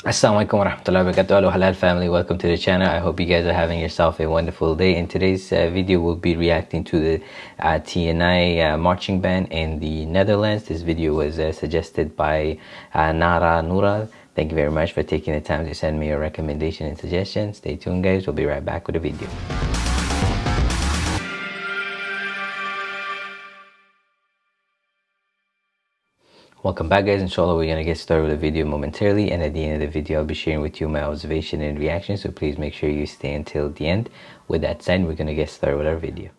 Assalamualaikum warahmatullahi wabarakatuh Hello halal family. Welcome to the channel. I hope you guys are having yourself a wonderful day. In today's uh, video we'll be reacting to the uh, TNI uh, marching band in the Netherlands. This video was uh, suggested by uh, Nara Nura thank you very much for taking the time to send me your recommendation and suggestions. Stay tuned guys. We'll be right back with the video Welcome back guys, inshallah we're gonna get started with the video momentarily and at the end of the video I'll be sharing with you my observation and reaction so please make sure you stay until the end. With that said, we're gonna get started with our video.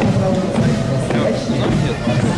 Все, нам нет.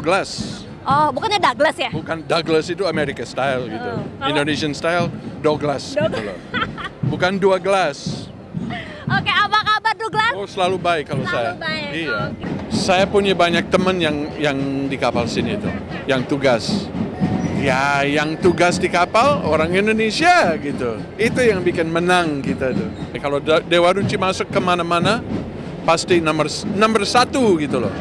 Douglas. Oh, bukannya Douglas ya? Bukan Douglas itu American style gitu. Oh, kalau- Indonesian style Douglas Doug- gitu loh. Bukan dua gelas. Oke, apa kabar Douglas? Oh selalu baik kalau Selalu saya. baik, Iya. oke. Saya punya banyak teman yang yang di kapal sini itu, yang tugas. Ya, yang tugas di kapal orang Indonesia gitu. Itu yang bikin menang kita tuh. Kalau Dewa Ruci masuk ke mana-mana, pasti nomor nomor satu gitu loh.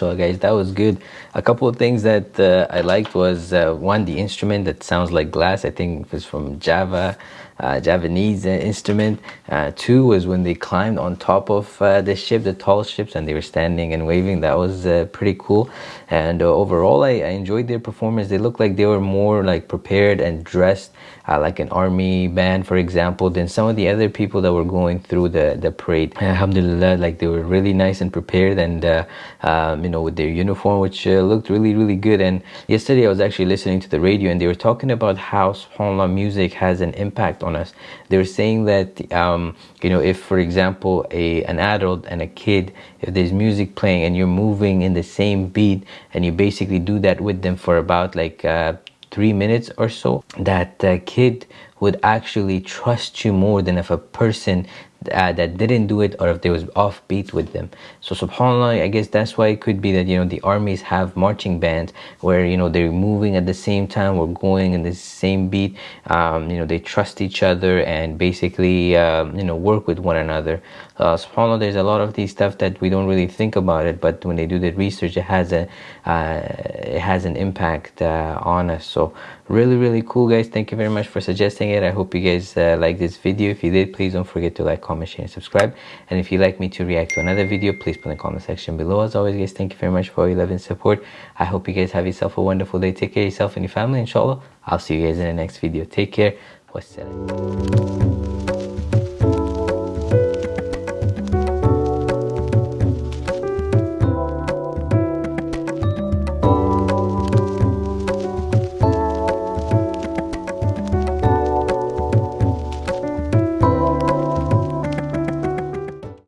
Mashallah guys. That was good. A couple of things that uh, i liked was uh, one the instrument that sounds like glass. I think it was from java uh, javanese uh, instrument. Uh, two was when they climbed on top of uh, the ship the tall ships and they were standing and waving. That was pretty cool. And overall I, I enjoyed their performance. They looked like they were more like prepared and dressed uh, like an army band for example than some of the other people that were going through the the parade alhamdulillah like they were really nice and prepared and uh, um, you know with their uniform which uh, looked really really good. And yesterday i was actually listening to the radio and they were talking about how subhanallah music has an impact on us. They were saying that um, you know if for example a an adult and a kid if there's music playing and you're moving in the same beat and you basically do that with them for about like uh, three minutes or so, that uh, kid would actually trust you more than if a person uh, that didn't do it or if there was offbeat with them. So subhanAllah, I guess that's why it could be that, you know, the armies have marching bands where, you know, they're moving at the same time or going in the same beat. Um, you know, they trust each other and basically, um, you know, work with one another. Uh, subhanAllah, there's a lot of these stuff that we don't really think about it, but when they do the research, it has a, uh, it has an impact uh, on us. So really, really cool, guys. Thank you very much for suggesting it. I hope you guys uh, like this video. If you did, please don't forget to like, comment, share, and subscribe. And if you'd like me to react to another video, please put in the comment section below. As always, guys, thank you very much for all your love and support. I hope you guys have yourself a wonderful day. Take care of yourself and your family, inshallah. I'll see you guys in the next video. Take care. Wassalam.